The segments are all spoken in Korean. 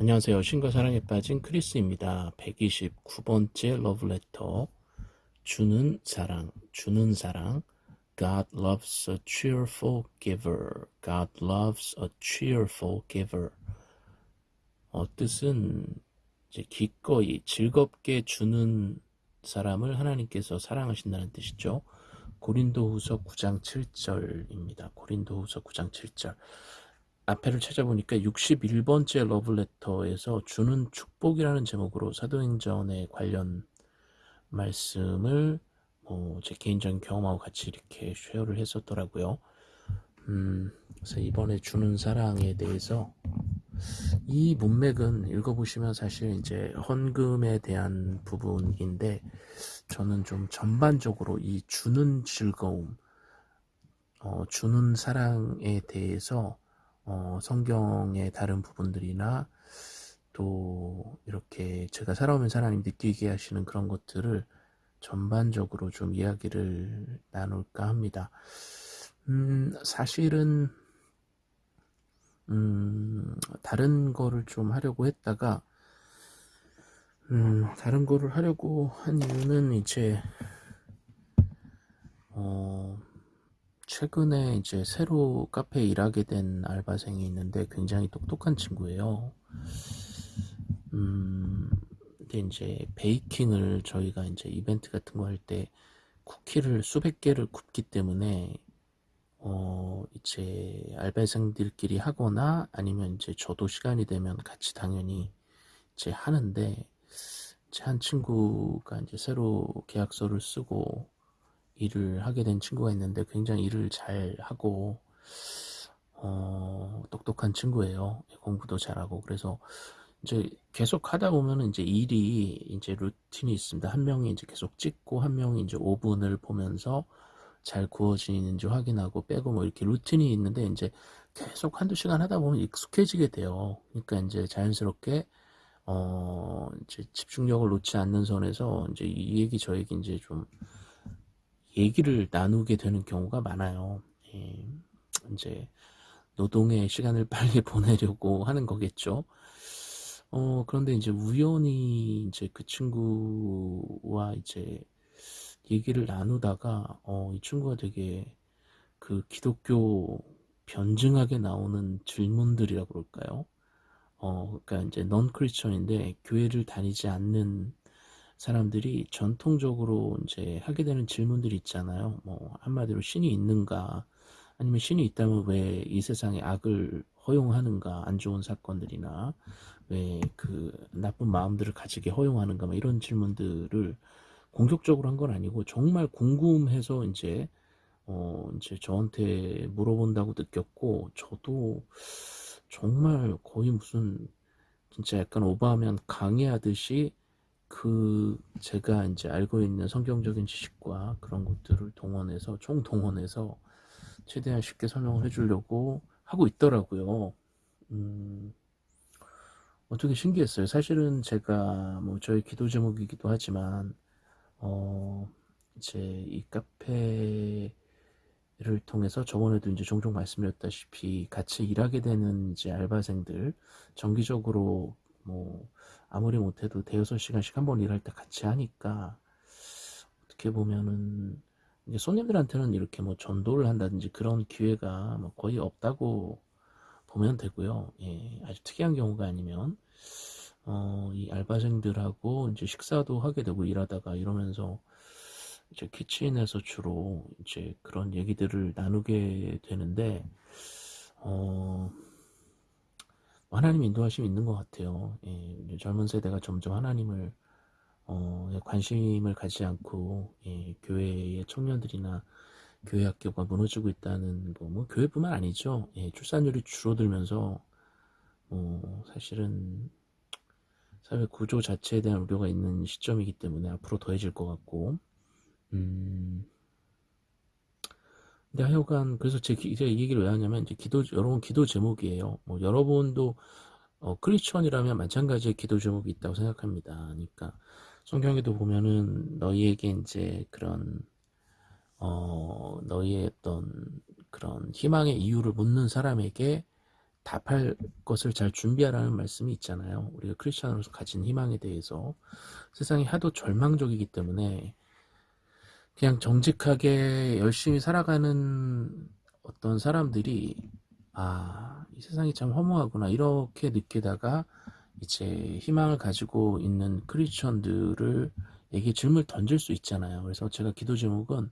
안녕하세요. 신과 사랑에 빠진 크리스입니다. 129번째 러브레터 주는 사랑, 주는 사랑 God loves a cheerful giver. God loves a cheerful giver. 어, 뜻은 이제 기꺼이 즐겁게 주는 사람을 하나님께서 사랑하신다는 뜻이죠. 고린도후서 9장 7절입니다. 고린도후서 9장 7절. 앞에를 찾아보니까 61번째 러브레터에서 주는 축복이라는 제목으로 사도행전에 관련 말씀을 뭐 제 개인적인 경험하고 같이 이렇게 쉐어를 했었더라고요. 음, 그래서 이번에 주는 사랑에 대해서 이 문맥은 읽어보시면 사실 이제 헌금에 대한 부분인데 저는 좀 전반적으로 이 주는 즐거움, 어, 주는 사랑에 대해서 어, 성경의 다른 부분들이나 또 이렇게 제가 살아오면서 하나님 느끼게 하시는 그런 것들을 전반적으로 좀 이야기를 나눌까 합니다. 음, 사실은 음, 다른 거를 좀 하려고 했다가 음, 다른 거를 하려고 한 이유는 이제 어, 최근에 이제 새로 카페에 일하게 된 알바생이 있는데 굉장히 똑똑한 친구예요. 음, 근데 이제 베이킹을 저희가 이제 이벤트 같은 거 할 때 쿠키를 수백 개를 굽기 때문에 어, 이제 알바생들끼리 하거나 아니면 이제 저도 시간이 되면 같이 당연히 이제 하는데 제 한 친구가 이제 새로 계약서를 쓰고 일을 하게 된 친구가 있는데 굉장히 일을 잘 하고 어, 똑똑한 친구예요. 공부도 잘하고 그래서 이제 계속 하다 보면은 이제 일이 이제 루틴이 있습니다. 한 명이 이제 계속 찍고 한 명이 이제 오븐을 보면서 잘 구워지는지 확인하고 빼고 뭐 이렇게 루틴이 있는데 이제 계속 한두 시간 하다 보면 익숙해지게 돼요. 그러니까 이제 자연스럽게 어 이제 집중력을 놓지 않는 선에서 이제 이 얘기 저 얘기 이제 좀 얘기를 나누게 되는 경우가 많아요. 예, 이제 노동의 시간을 빨리 보내려고 하는 거겠죠. 어, 그런데 이제 우연히 이제 그 친구와 이제 얘기를 나누다가, 어, 이 친구가 되게 그 기독교 변증하게 나오는 질문들이라 그럴까요? 어, 그러니까 이제 넌 크리스천인데 교회를 다니지 않는 사람들이 전통적으로 이제 하게 되는 질문들이 있잖아요. 뭐 한마디로 신이 있는가? 아니면 신이 있다면 왜 이 세상에 악을 허용하는가? 안 좋은 사건들이나 왜 그 나쁜 마음들을 가지게 허용하는가? 뭐 이런 질문들을 공격적으로 한 건 아니고 정말 궁금해서 이제 어 이제 저한테 물어본다고 느꼈고 저도 정말 거의 무슨 진짜 약간 오버하면 강의하듯이 그 제가 이제 알고 있는 성경적인 지식과 그런 것들을 동원해서 총 동원해서 최대한 쉽게 설명을 해주려고 하고 있더라고요. 음, 어떻게 신기했어요. 사실은 제가 뭐 저희 기도 제목이기도 하지만 어 이제 이 카페를 통해서 저번에도 이제 종종 말씀드렸다시피 같이 일하게 되는 이제 알바생들 정기적으로 뭐 아무리 못해도 대여섯 시간씩 한 번 일할 때 같이 하니까 어떻게 보면은 이제 손님들한테는 이렇게 뭐 전도를 한다든지 그런 기회가 뭐 거의 없다고 보면 되고요. 예, 아주 특이한 경우가 아니면 어, 이 알바생들하고 이제 식사도 하게 되고 일하다가 이러면서 이제 키친에서 주로 이제 그런 얘기들을 나누게 되는데 어, 하나님 인도하심이 있는 것 같아요. 예, 젊은 세대가 점점 하나님을 어, 예, 관심을 가지 않고 예, 교회의 청년들이나 교회 학교가 무너지고 있다는 거, 뭐 교회뿐만 아니죠. 예, 출산율이 줄어들면서 뭐 사실은 사회 구조 자체에 대한 우려가 있는 시점이기 때문에 앞으로 더해질 것 같고, 음, 근데 하여간 그래서 제 제가 이 얘기를 왜 하냐면 이제 기도 여러분 기도 제목이에요. 뭐 여러분도 어, 크리스천이라면 마찬가지의 기도 제목이 있다고 생각합니다. 그러니까 성경에도 보면은 너희에게 이제 그런 어 너희의 어떤 그런 희망의 이유를 묻는 사람에게 답할 것을 잘 준비하라는 말씀이 있잖아요. 우리가 크리스천으로서 가진 희망에 대해서 세상이 하도 절망적이기 때문에 그냥 정직하게 열심히 살아가는 어떤 사람들이 아, 이 세상이 참 허무하구나 이렇게 느끼다가 이제 희망을 가지고 있는 크리스천들을 에게 질문을 던질 수 있잖아요. 그래서 제가 기도 제목은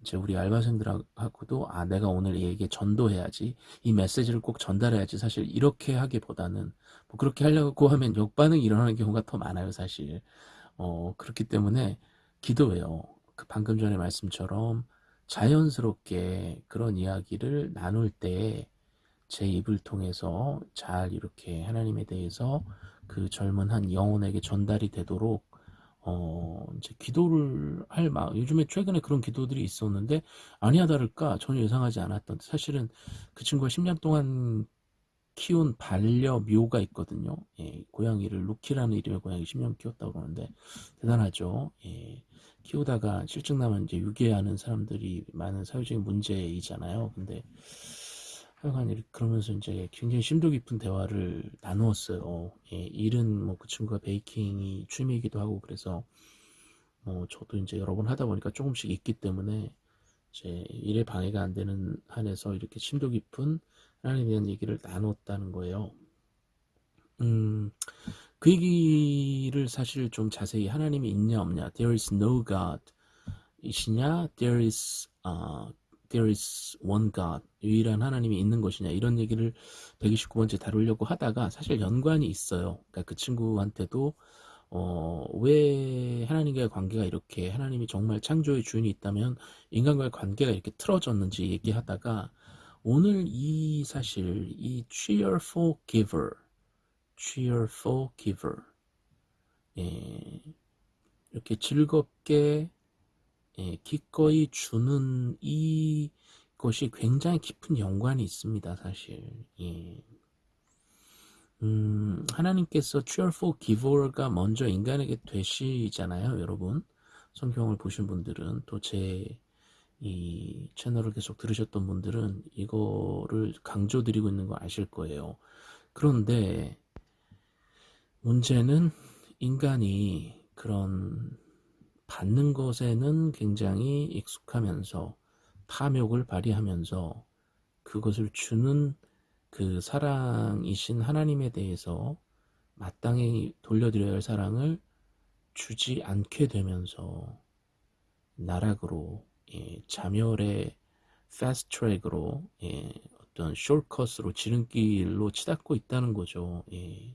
이제 우리 알바생들하고도 아 내가 오늘 얘에게 전도해야지 이 메시지를 꼭 전달해야지 사실 이렇게 하기보다는 뭐 그렇게 하려고 하면 역반응이 일어나는 경우가 더 많아요 사실 어 그렇기 때문에 기도해요 그 방금 전에 말씀처럼 자연스럽게 그런 이야기를 나눌 때 제 입을 통해서 잘 이렇게 하나님에 대해서 그 젊은 한 영혼에게 전달이 되도록 어, 이제 기도를 할 마, 요즘에 최근에 그런 기도들이 있었는데, 아니야 다를까 전혀 예상하지 않았던, 사실은 그 친구가 10년 동안 키운 반려 묘가 있거든요. 예, 고양이를, 루키라는 이름의 고양이 10년 키웠다고 그러는데, 대단하죠. 예, 키우다가 실증 나면 이제 유괴하는 사람들이 많은 사회적인 문제이잖아요. 근데, 하여간 이렇게 그러면서 이제 굉장히 심도 깊은 대화를 나누었어요. 예, 일은 뭐 그 친구가 베이킹이 취미이기도 하고 그래서 뭐 저도 이제 여러 번 하다 보니까 조금씩 있기 때문에 이제 일에 방해가 안 되는 한에서 이렇게 심도 깊은 하나님에 대한 얘기를 나눴다는 거예요. 음, 그 얘기를 사실 좀 자세히 하나님이 있냐 없냐, there is no God 이시냐, there is uh, there is one God, 유일한 하나님이 있는 것이냐. 이런 얘기를 129번째 다루려고 하다가 사실 연관이 있어요. 그러니까 그 친구한테도 어, 왜 하나님과의 관계가 이렇게 하나님이 정말 창조의 주인이 있다면 인간과의 관계가 이렇게 틀어졌는지 얘기하다가 오늘 이 사실 이 cheerful giver, cheerful giver, 예, 이렇게 즐겁게 예, 기꺼이 주는 이 것이 굉장히 깊은 연관이 있습니다, 사실. 예. 음, 하나님께서 cheerful giver가 먼저 인간에게 되시잖아요, 여러분. 성경을 보신 분들은 또 제 이 채널을 계속 들으셨던 분들은 이거를 강조드리고 있는 거 아실 거예요. 그런데 문제는 인간이 그런 받는 것에는 굉장히 익숙하면서 탐욕을 발휘하면서 그것을 주는 그 사랑이신 하나님에 대해서 마땅히 돌려드려야 할 사랑을 주지 않게 되면서 나락으로 예, 자멸의 fast track으로 예, 어떤 shortcut으로 지름길로 치닫고 있다는 거죠. 예.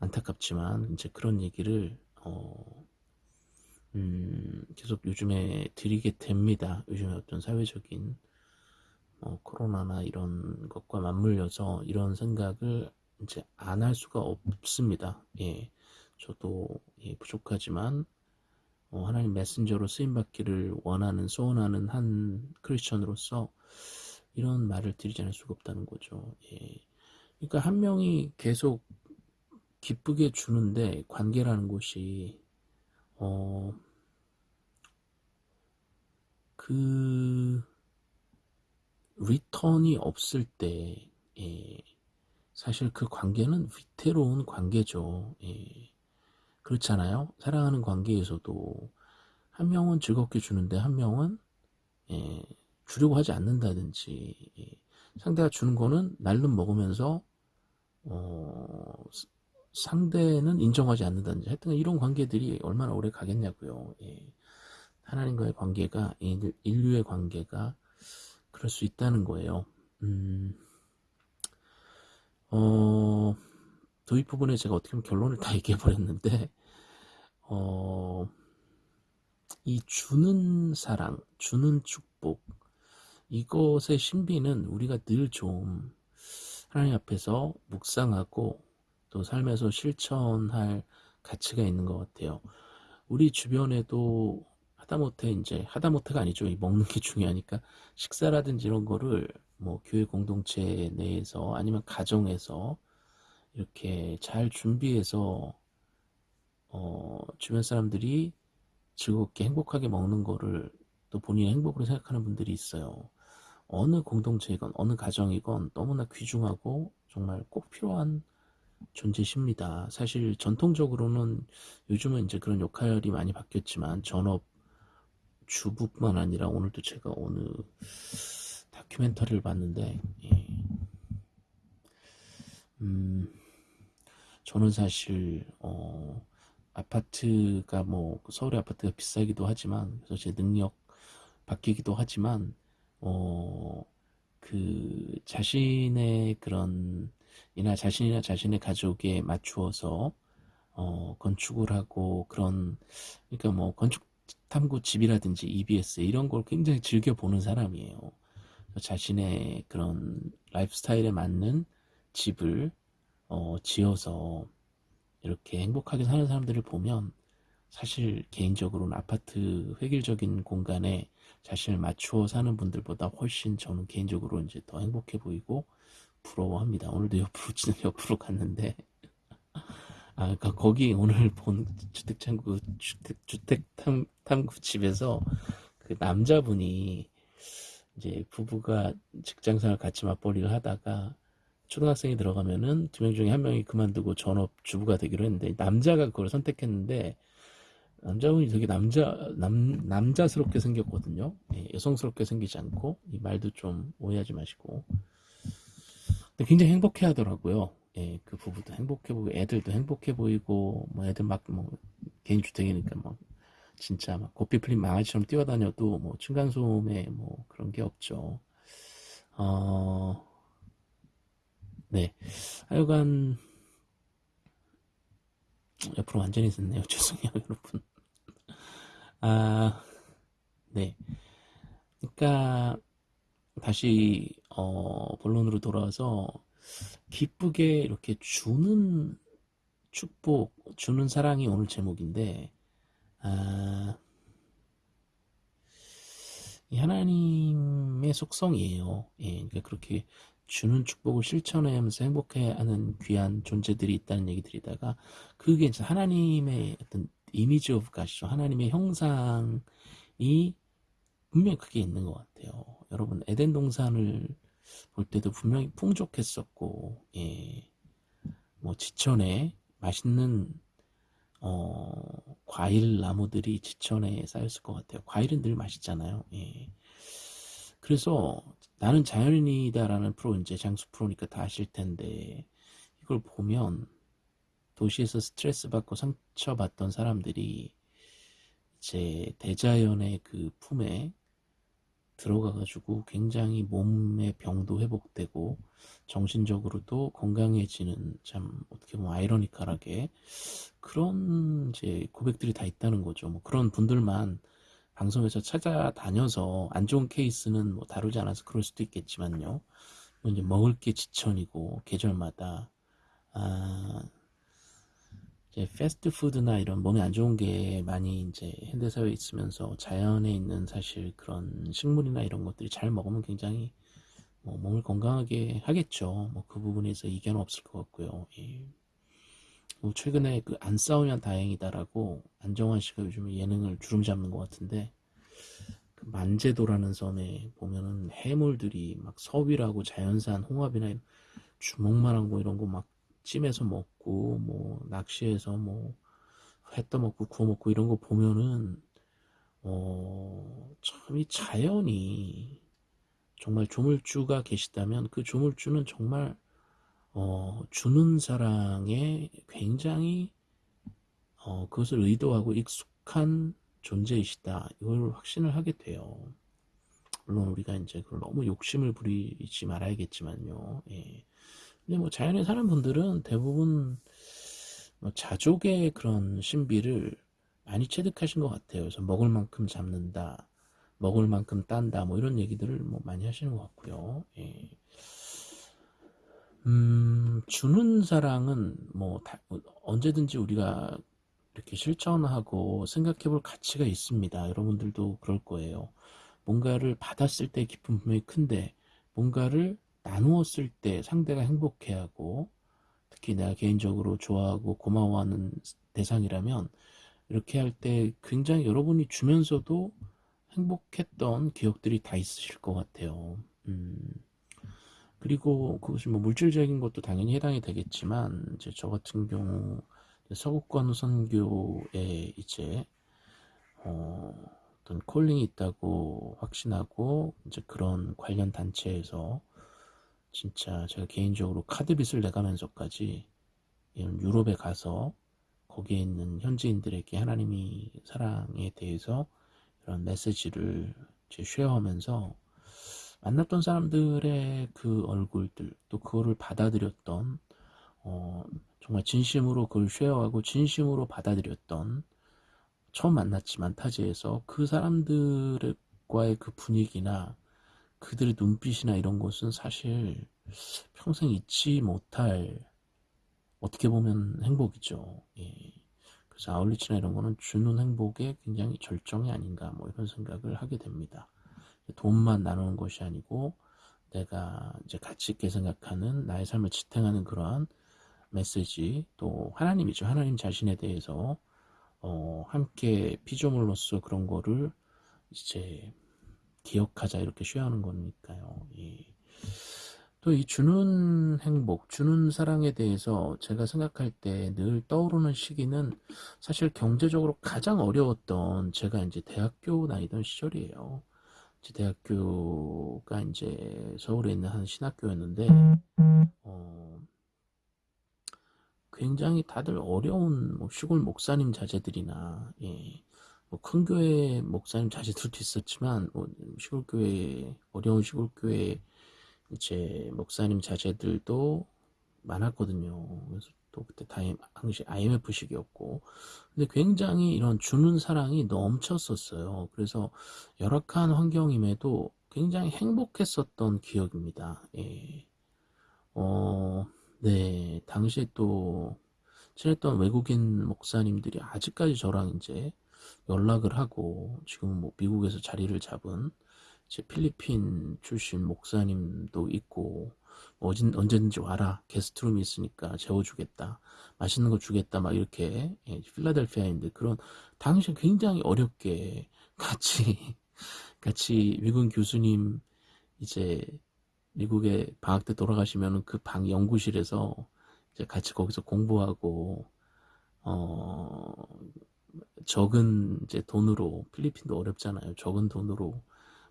안타깝지만 이제 그런 얘기를 어, 음, 계속 요즘에 드리게 됩니다. 요즘에 어떤 사회적인 뭐 코로나나 이런 것과 맞물려서 이런 생각을 이제 안 할 수가 없습니다. 예, 저도 예, 부족하지만 어, 하나님 메신저로 쓰임 받기를 원하는 소원하는 한 크리스천으로서 이런 말을 드리지 않을 수가 없다는 거죠. 예. 그러니까 한 명이 계속 기쁘게 주는데 관계라는 것이 어, 그, 리턴이 없을 때, 예, 사실 그 관계는 위태로운 관계죠. 예, 그렇잖아요. 사랑하는 관계에서도 한 명은 즐겁게 주는데 한 명은 예, 주려고 하지 않는다든지 예, 상대가 주는 거는 날름 먹으면서 어, 상대는 인정하지 않는다든지 하여튼 이런 관계들이 얼마나 오래 가겠냐고요. 예. 하나님과의 관계가 인류의 관계가 그럴 수 있다는 거예요. 음, 어, 도입 부분에 제가 어떻게 보면 결론을 다 얘기해 버렸는데 어, 이 주는 사랑, 주는 축복 이것의 신비는 우리가 늘 좀 하나님 앞에서 묵상하고 또 삶에서 실천할 가치가 있는 것 같아요. 우리 주변에도 하다못해 이제 하다못해가 아니죠. 먹는 게 중요하니까 식사라든지 이런 거를 뭐 교회 공동체 내에서 아니면 가정에서 이렇게 잘 준비해서 어 주변 사람들이 즐겁게 행복하게 먹는 거를 또 본인의 행복으로 생각하는 분들이 있어요. 어느 공동체이건 어느 가정이건 너무나 귀중하고 정말 꼭 필요한 존재십니다. 사실 전통적으로는 요즘은 이제 그런 역할이 많이 바뀌었지만 전업 주부뿐만 아니라 오늘도 제가 어느 다큐멘터리를 봤는데 예. 음, 저는 사실 어, 아파트가 뭐 서울의 아파트가 비싸기도 하지만 그래서 제 능력 바뀌기도 하지만 어, 그 자신의 그런 이나 자신이나 자신의 가족에 맞추어서 어, 건축을 하고 그런 그러니까 뭐 건축 탐구 집이라든지 EBS 이런 걸 굉장히 즐겨 보는 사람이에요. 자신의 그런 라이프 스타일에 맞는 집을 어, 지어서 이렇게 행복하게 사는 사람들을 보면 사실 개인적으로는 아파트 획일적인 공간에 자신을 맞추어 사는 분들보다 훨씬 저는 개인적으로 이제 더 행복해 보이고 부러워합니다. 오늘도 옆으로 옆으로 갔는데 아 그러니까 거기 오늘 본 주택탐구 주택 주택 탐, 탐구 집에서 그 남자분이 이제 부부가 직장생활 같이 맞벌이를 하다가 초등학생이 들어가면은 두 명 중에 한 명이 그만두고 전업 주부가 되기로 했는데 남자가 그걸 선택했는데 남자분이 되게 남자 남 남자스럽게 생겼거든요. 예, 여성스럽게 생기지 않고 이 말도 좀 오해하지 마시고 굉장히 행복해 하더라고요. 예, 그 부부도 행복해 보이고 애들도 행복해 보이고 뭐 애들 막 뭐 개인 주택이니까 막 진짜 막 고삐 풀린 망아지처럼 뛰어다녀도 뭐 층간소음에 뭐 그런 게 없죠. 어, 네. 하여간 옆으로 완전히 썼네요. 죄송해요, 여러분. 아, 네. 그러니까 다시 어, 본론으로 돌아와서 기쁘게 이렇게 주는 축복, 주는 사랑이 오늘 제목인데 아, 이 하나님의 속성이에요. 예, 그러니까 그렇게 주는 축복을 실천하면서 행복해하는 귀한 존재들이 있다는 얘기들이다가 그게 이제 하나님의 어떤 image of God이죠. 하나님의 형상이 분명히 그게 있는 것 같아요. 여러분 에덴 동산을 볼 때도 분명히 풍족했었고, 예, 뭐 지천에 맛있는 어, 과일 나무들이 지천에 쌓였을 것 같아요. 과일은 늘 맛있잖아요. 예. 그래서 나는 자연인이다라는 프로 이제 장수 프로니까 다 아실 텐데 이걸 보면 도시에서 스트레스 받고 상처받던 사람들이 이제 대자연의 그 품에 들어가가지고 굉장히 몸의 병도 회복되고 정신적으로도 건강해지는 참 어떻게 보면 아이러니컬하게 그런 이제 고백들이 다 있다는 거죠. 뭐 그런 분들만 방송에서 찾아다녀서 안 좋은 케이스는 뭐 다루지 않아서 그럴 수도 있겠지만요. 뭐 이제 먹을 게 지천이고 계절마다 아 이제 패스트푸드나 이런 몸에 안 좋은 게 많이 이제 현대사회에 있으면서 자연에 있는 사실 그런 식물이나 이런 것들이 잘 먹으면 굉장히 뭐 몸을 건강하게 하겠죠. 뭐 그 부분에서 이견은 없을 것 같고요. 예. 뭐 최근에 그 안 싸우면 다행이다라고 안정환 씨가 요즘 예능을 주름 잡는 것 같은데 그 만제도라는 섬에 보면은 해물들이 막 서위라고 자연산 홍합이나 주먹만한 거 이런 거 막 찜해서 먹고 뭐 낚시해서 뭐 회 떠먹고 구워 먹고 이런 거 보면은 어 참 이 자연이 정말 조물주가 계시다면 그 조물주는 정말 어, 주는 사랑에 굉장히 어, 그것을 의도하고 익숙한 존재이시다. 이걸 확신을 하게 돼요. 물론 우리가 이제 그걸 너무 욕심을 부리지 말아야겠지만요. 예. 근데 뭐 자연에 사는 분들은 대부분 뭐 자족의 그런 신비를 많이 체득하신 것 같아요. 그래서 먹을 만큼 잡는다, 먹을 만큼 딴다, 뭐 이런 얘기들을 뭐 많이 하시는 것 같고요. 예. 음, 주는 사랑은 뭐 다, 언제든지 우리가 이렇게 실천하고 생각해 볼 가치가 있습니다. 여러분들도 그럴 거예요. 뭔가를 받았을 때 기쁨 분명히 큰데 뭔가를 나누었을 때 상대가 행복해하고 특히 내가 개인적으로 좋아하고 고마워하는 대상이라면 이렇게 할 때 굉장히 여러분이 주면서도 행복했던 기억들이 다 있으실 것 같아요. 음, 그리고 그것이 뭐 물질적인 것도 당연히 해당이 되겠지만 이제 저 같은 경우 서구권 선교에 이제 어, 어떤 콜링이 있다고 확신하고 이제 그런 관련 단체에서 진짜 제가 개인적으로 카드빚을 내가면서까지 유럽에 가서 거기에 있는 현지인들에게 하나님이 사랑에 대해서 이런 메시지를 제 쉐어하면서 만났던 사람들의 그 얼굴들 또 그거를 받아들였던 어, 정말 진심으로 그걸 쉐어하고 진심으로 받아들였던 처음 만났지만 타지에서 그 사람들과의 그 분위기나 그들의 눈빛이나 이런 것은 사실 평생 잊지 못할 어떻게 보면 행복이죠. 예. 그래서 아울리치나 이런 거는 주는 행복의 굉장히 절정이 아닌가 뭐 이런 생각을 하게 됩니다. 돈만 나누는 것이 아니고 내가 이제 가치 있게 생각하는 나의 삶을 지탱하는 그러한 메시지 또 하나님이죠. 하나님 자신에 대해서 어, 함께 피조물로서 그런 거를 이제 기억하자 이렇게 쉬어하는 거니까요. 예. 또이 주는 행복, 주는 사랑에 대해서 제가 생각할 때 늘 떠오르는 시기는 사실 경제적으로 가장 어려웠던 제가 이제 대학교 다니던 시절이에요. 제 대학교가 이제 서울에 있는 한 신학교였는데, 어, 굉장히 다들 어려운 뭐 시골 목사님 자제들이나, 예, 뭐 큰 교회 목사님 자제들도 있었지만, 뭐 시골 교회, 어려운 시골 교회 이제 목사님 자제들도 많았거든요. 그래서 또 그때 당시 IMF 시기였고. 근데 굉장히 이런 주는 사랑이 넘쳤었어요. 그래서 열악한 환경임에도 굉장히 행복했었던 기억입니다. 예. 어, 네. 당시에 또 친했던 외국인 목사님들이 아직까지 저랑 이제 연락을 하고 지금 뭐 미국에서 자리를 잡은 제 필리핀 출신 목사님도 있고 어진, 언제든지 와라 게스트룸이 있으니까 재워주겠다 맛있는 거 주겠다 막 이렇게 예, 필라델피아인데 그런 당시 굉장히 어렵게 같이 같이 미국 교수님 이제 미국에 방학 때 돌아가시면 그 방 연구실에서 이제 같이 거기서 공부하고 어 적은 이제 돈으로 필리핀도 어렵잖아요 적은 돈으로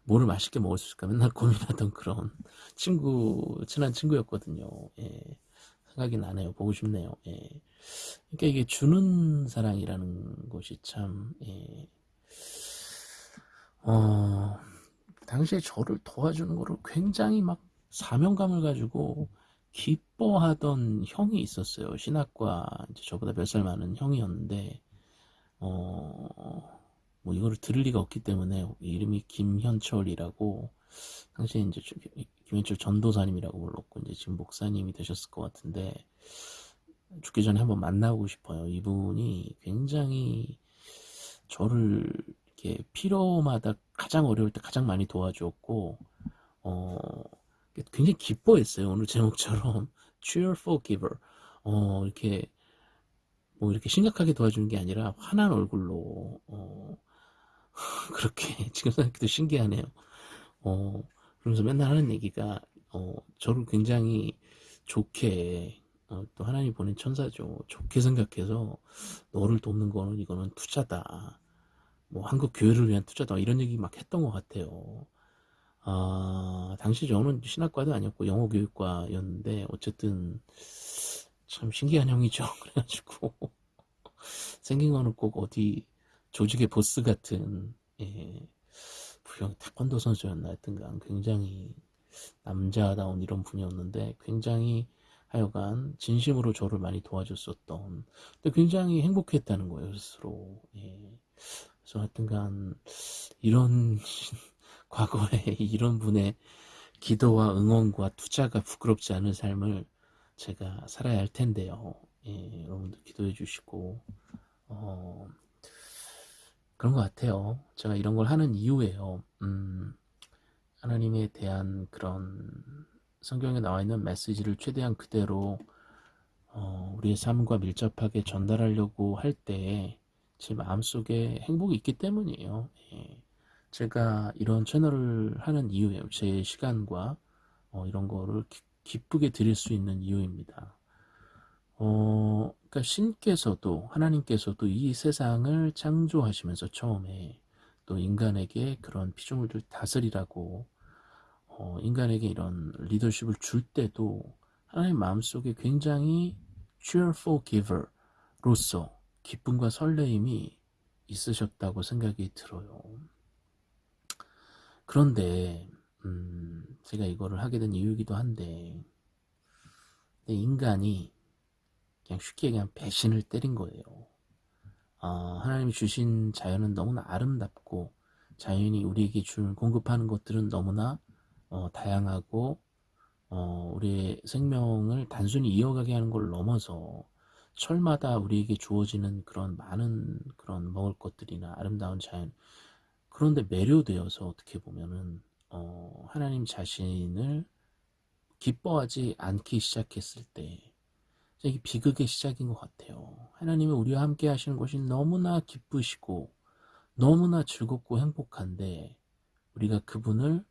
뭐를 맛있게 먹을 수 있을까 맨날 고민하던 그런 친구 친한 친구였거든요. 예. 생각이 나네요. 보고 싶네요. 예. 그러니까 이게 주는 사랑이라는 것이 참 예. 어, 당시에 저를 도와주는 거를 굉장히 막 사명감을 가지고 기뻐하던 형이 있었어요. 신학과 저보다 몇 살 많은 형이었는데 어, 뭐 이거를 들을 리가 없기 때문에 이름이 김현철이라고 당시에 이제 김현철 전도사님이라고 불렀고 이제 지금 목사님이 되셨을 것 같은데 죽기 전에 한번 만나고 싶어요. 이분이 굉장히 저를 이렇게 필요마다 가장 어려울 때 가장 많이 도와주었고 어 굉장히 기뻐했어요. 오늘 제목처럼 cheerful giver 어 이렇게 뭐 이렇게 심각하게 도와주는 게 아니라 환한 얼굴로 어 그렇게 지금 생각해도 신기하네요. 어, 그러면서 맨날 하는 얘기가 어, 저를 굉장히 좋게 어, 또 하나님 보낸 천사죠. 좋게 생각해서 너를 돕는 거는 이거는 투자다. 뭐 한국 교회를 위한 투자다. 이런 얘기 막 했던 것 같아요. 아, 당시 저는 신학과도 아니었고 영어 교육과였는데 어쨌든 참 신기한 형이죠. 그래가지고 생긴 거는 꼭 어디 조직의 보스 같은 예, 부영 태권도 선수였나 하여튼간 굉장히 남자다운 이런 분이었는데 굉장히 하여간 진심으로 저를 많이 도와줬었던 근데 굉장히 행복했다는 거예요 스스로 예. 그래서 하여튼간 이런 과거에 이런 분의 기도와 응원과 투자가 부끄럽지 않은 삶을 제가 살아야 할 텐데요 예, 여러분들 기도해 주시고 어, 그런 것 같아요. 제가 이런 걸 하는 이유예요. 음, 하나님에 대한 그런 성경에 나와 있는 메시지를 최대한 그대로 어, 우리의 삶과 밀접하게 전달하려고 할 때 제 마음속에 행복이 있기 때문이에요. 예. 제가 이런 채널을 하는 이유예요. 제 시간과 어, 이런 거를 기, 기쁘게 드릴 수 있는 이유입니다. 어, 그러니까 신께서도 하나님께서도 이 세상을 창조하시면서 처음에 또 인간에게 그런 피조물들 다스리라고 어, 인간에게 이런 리더십을 줄 때도 하나님 마음속에 굉장히 cheerful giver로서 기쁨과 설레임이 있으셨다고 생각이 들어요. 그런데 음, 제가 이거를 하게 된 이유이기도 한데 인간이 그냥 쉽게 얘기하면 배신을 때린 거예요. 어, 하나님이 주신 자연은 너무나 아름답고 자연이 우리에게 줄 공급하는 것들은 너무나 어, 다양하고 어, 우리의 생명을 단순히 이어가게 하는 걸 넘어서 철마다 우리에게 주어지는 그런 많은 그런 먹을 것들이나 아름다운 자연 그런데 매료되어서 어떻게 보면은 어, 하나님 자신을 기뻐하지 않기 시작했을 때 이게 비극의 시작인 것 같아요. 하나님이 우리와 함께 하시는 것이 너무나 기쁘시고 너무나 즐겁고 행복한데 우리가 그분을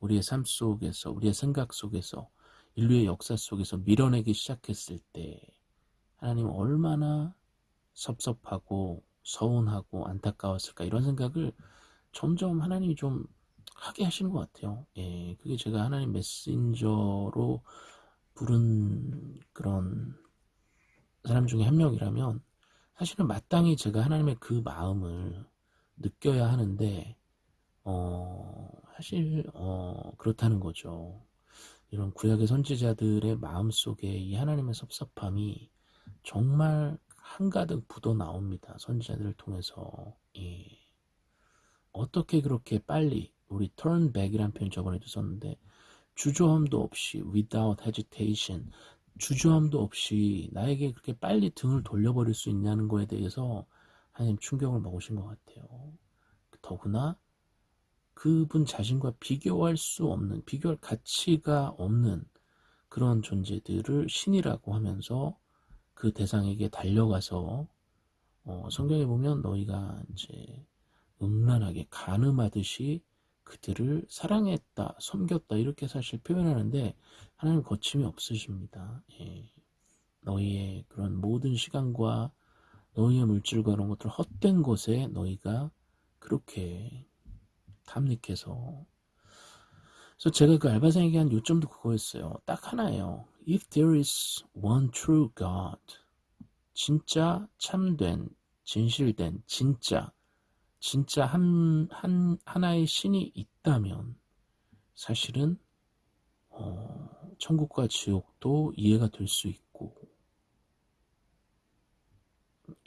우리의 삶 속에서 우리의 생각 속에서 인류의 역사 속에서 밀어내기 시작했을 때 하나님 얼마나 섭섭하고 서운하고 안타까웠을까 이런 생각을 점점 하나님이 좀 하게 하시는 것 같아요. 예, 그게 제가 하나님 메신저로 부른 그런 사람 중에 한 명이라면 사실은 마땅히 제가 하나님의 그 마음을 느껴야 하는데 어, 사실 어, 그렇다는 거죠. 이런 구약의 선지자들의 마음속에 이 하나님의 섭섭함이 정말 한가득 묻어 나옵니다. 선지자들을 통해서 예. 어떻게 그렇게 빨리 우리 turn back이라는 표현 저번에도 썼는데 주저함도 없이 without hesitation 주저함도 없이 나에게 그렇게 빨리 등을 돌려버릴 수 있냐는 거에 대해서 하나님 충격을 먹으신 것 같아요. 더구나 그분 자신과 비교할 수 없는, 비교할 가치가 없는 그런 존재들을 신이라고 하면서 그 대상에게 달려가서 어, 성경에 보면 너희가 이제 음란하게 가늠하듯이 그들을 사랑했다, 섬겼다 이렇게 사실 표현하는데 하나님 거침이 없으십니다. 예. 너희의 그런 모든 시간과 너희의 물질과 그런 것들 헛된 것에 너희가 그렇게 탐닉해서 그래서 제가 그 알바생에게 한 요점도 그거였어요. 딱 하나예요. If there is one true God 진짜 참된 진실된 진짜 진짜 한, 한, 하나의 신이 있다면 사실은 어, 천국과 지옥도 이해가 될 수 있고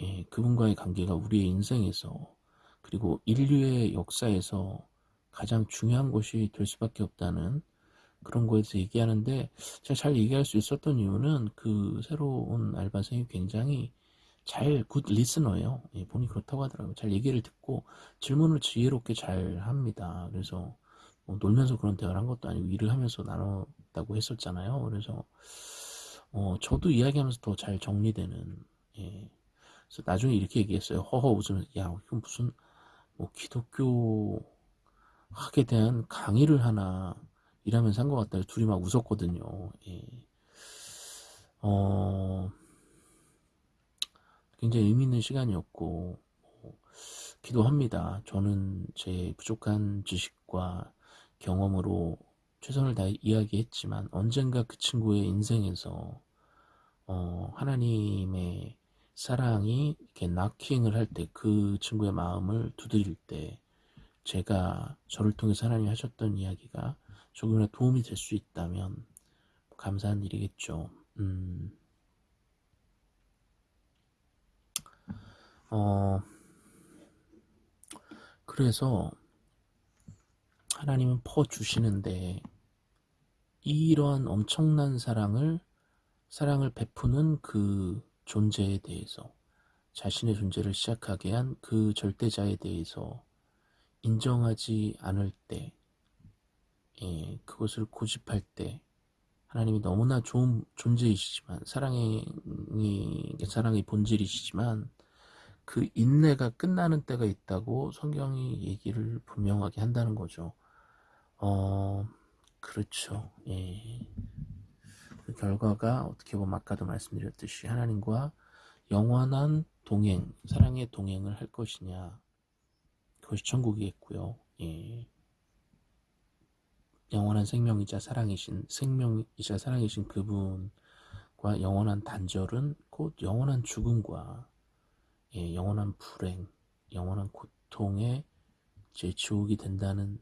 예, 그분과의 관계가 우리의 인생에서 그리고 인류의 역사에서 가장 중요한 것이 될 수밖에 없다는 그런 거에 서 얘기하는데 제가 잘 얘기할 수 있었던 이유는 그 새로운 알바생이 굉장히 잘 굿 리스너예요. 예, 본인이 그렇다고 하더라고요. 잘 얘기를 듣고 질문을 지혜롭게 잘 합니다. 그래서 뭐 놀면서 그런 대화를 한 것도 아니고 일을 하면서 나눴다고 했었잖아요. 그래서 어, 저도 이야기하면서 더 잘 정리되는 예. 그래서 나중에 이렇게 얘기했어요. 허허 웃으면서 야 이건 무슨 뭐 기독교 학에 대한 강의를 하나 일하면서 한 것 같다. 둘이 막 웃었거든요. 예. 어... 굉장히 의미 있는 시간이었고 뭐, 기도합니다. 저는 제 부족한 지식과 경험으로 최선을 다해 이야기했지만 언젠가 그 친구의 인생에서 어, 하나님의 사랑이 이렇게 나킹을 할 때 그 친구의 마음을 두드릴 때 제가 저를 통해서 하나님이 하셨던 이야기가 조금이라도 도움이 될 수 있다면 감사한 일이겠죠. 음, 어, 그래서 하나님은 퍼 주시는데 이러한 엄청난 사랑을 사랑을 베푸는 그 존재에 대해서 자신의 존재를 시작하게 한 그 절대자에 대해서 인정하지 않을 때 예, 그것을 고집할 때 하나님이 너무나 좋은 존재이시지만 사랑의 사랑의 본질이시지만 그 인내가 끝나는 때가 있다고 성경이 얘기를 분명하게 한다는 거죠. 어, 그렇죠. 예. 그 결과가 어떻게 보면 아까도 말씀드렸듯이 하나님과 영원한 동행, 사랑의 동행을 할 것이냐. 그것이 천국이겠고요. 예. 영원한 생명이자 사랑이신 생명이자 사랑이신 그분과 영원한 단절은 곧 영원한 죽음과 예, 영원한 불행, 영원한 고통의 제 지옥이 된다는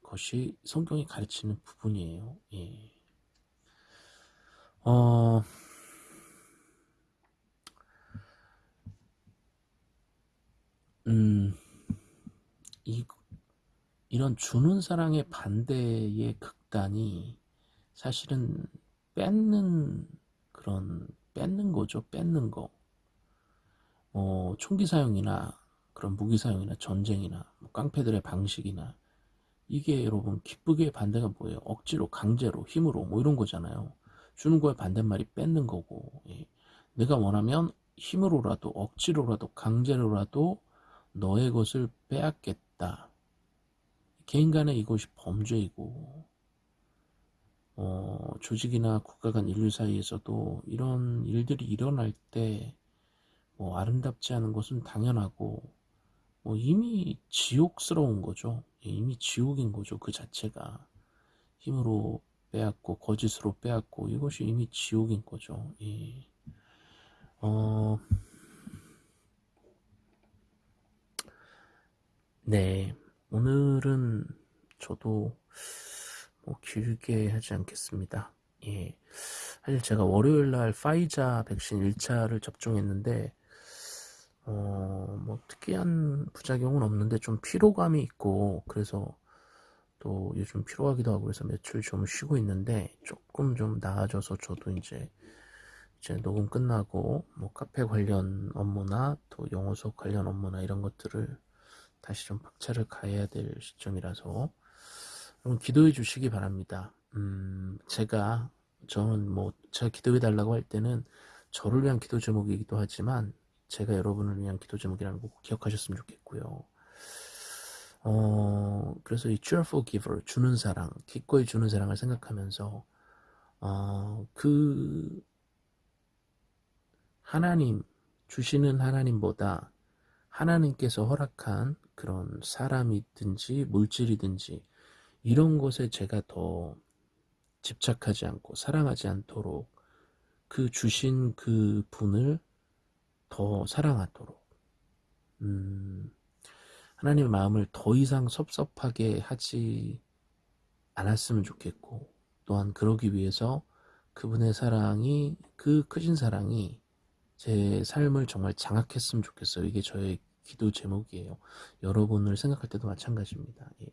것이 성경이 가르치는 부분이에요. 예. 어, 음, 이, 이런 주는 사랑의 반대의 극단이 사실은 뺏는 그런 뺏는 거죠. 뺏는 거. 어, 총기 사용이나 그런 무기 사용이나 전쟁이나 뭐 깡패들의 방식이나 이게 여러분 기쁘게 반대가 뭐예요? 억지로 강제로 힘으로 뭐 이런 거잖아요. 주는 거에 반대말이 뺏는 거고 예. 내가 원하면 힘으로라도 억지로라도 강제로라도 너의 것을 빼앗겠다. 개인 간에 이것이 범죄이고 어, 조직이나 국가 간 인류 사이에서도 이런 일들이 일어날 때 뭐 아름답지 않은 것은 당연하고 뭐 이미 지옥스러운 거죠. 예, 이미 지옥인 거죠. 그 자체가 힘으로 빼앗고 거짓으로 빼앗고 이것이 이미 지옥인 거죠. 예. 어, 네, 오늘은 저도 뭐 길게 하지 않겠습니다. 예. 사실 제가 월요일 날 파이자 백신 1차를 접종했는데 어, 뭐 특이한 부작용은 없는데 좀 피로감이 있고 그래서 또 요즘 피로하기도 하고 그래서 며칠 좀 쉬고 있는데 조금 좀 나아져서 저도 이제 이제 녹음 끝나고 뭐 카페 관련 업무나 또 영어 수업 관련 업무나 이런 것들을 다시 좀 박차를 가해야 될 시점이라서 여러분 기도해 주시기 바랍니다. 음, 제가 저는 뭐 제가 기도해 달라고 할 때는 저를 위한 기도 제목이기도 하지만 제가 여러분을 위한 기도 제목이라는 거 기억하셨으면 좋겠고요. 어, 그래서 이 cheerful giver, 주는 사랑, 기꺼이 주는 사랑을 생각하면서, 어, 그, 하나님, 주시는 하나님보다 하나님께서 허락한 그런 사람이든지 물질이든지 이런 것에 제가 더 집착하지 않고 사랑하지 않도록 그 주신 그 분을 더 사랑하도록 음, 하나님의 마음을 더 이상 섭섭하게 하지 않았으면 좋겠고 또한 그러기 위해서 그분의 사랑이 그 크신 사랑이 제 삶을 정말 장악했으면 좋겠어요. 이게 저의 기도 제목이에요. 여러분을 생각할 때도 마찬가지입니다. 예.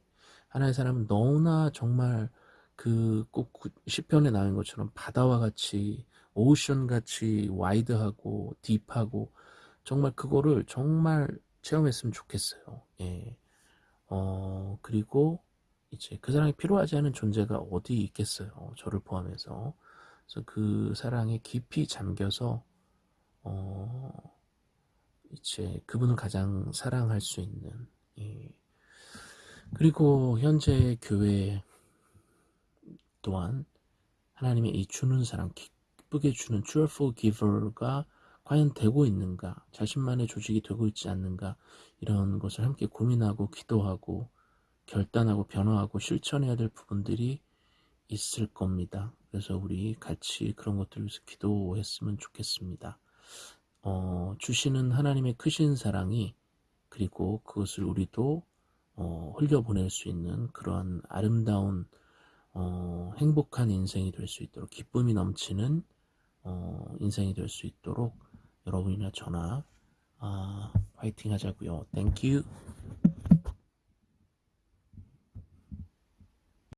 하나의 사람은 너무나 정말 그 꼭 시편에 나온 것처럼 바다와 같이 오션 같이 와이드하고 딥하고 정말 그거를 정말 체험했으면 좋겠어요. 예. 어, 그리고 이제 그 사랑이 필요하지 않은 존재가 어디 있겠어요. 저를 포함해서. 그래서 그 사랑에 깊이 잠겨서, 어, 이제 그분을 가장 사랑할 수 있는, 예. 그리고 현재 교회 또한 하나님의 이 주는 사랑, 기쁘게 주는 cheerful giver가 과연 되고 있는가, 자신만의 조직이 되고 있지 않는가, 이런 것을 함께 고민하고 기도하고 결단하고 변화하고 실천해야 될 부분들이 있을 겁니다. 그래서 우리 같이 그런 것들을 위해서 기도했으면 좋겠습니다. 어, 주시는 하나님의 크신 사랑이 그리고 그것을 우리도 어, 흘려보낼 수 있는 그러한 아름다운 어, 행복한 인생이 될 수 있도록 기쁨이 넘치는 어, 인생이 될 수 있도록 여러분이나 저나 아, 화이팅 하자고요. 땡큐